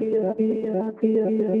Pirata, pirata,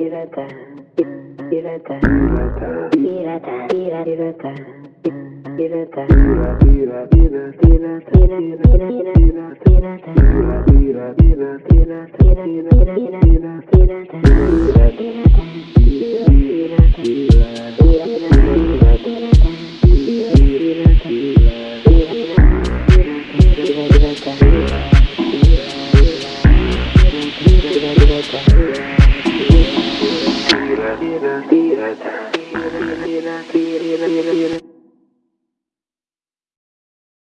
pirata, pirata, pirata, pirata, pirata, pirata, pirata, pirata, Thank you.